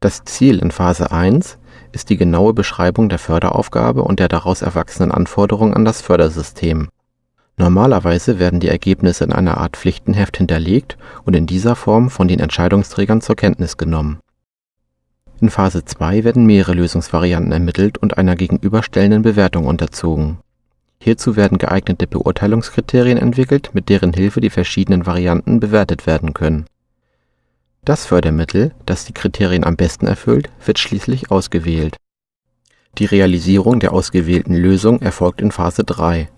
Das Ziel in Phase 1 ist die genaue Beschreibung der Förderaufgabe und der daraus erwachsenen Anforderungen an das Fördersystem. Normalerweise werden die Ergebnisse in einer Art Pflichtenheft hinterlegt und in dieser Form von den Entscheidungsträgern zur Kenntnis genommen. In Phase 2 werden mehrere Lösungsvarianten ermittelt und einer gegenüberstellenden Bewertung unterzogen. Hierzu werden geeignete Beurteilungskriterien entwickelt, mit deren Hilfe die verschiedenen Varianten bewertet werden können. Das Fördermittel, das die Kriterien am besten erfüllt, wird schließlich ausgewählt. Die Realisierung der ausgewählten Lösung erfolgt in Phase 3